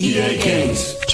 EA Games.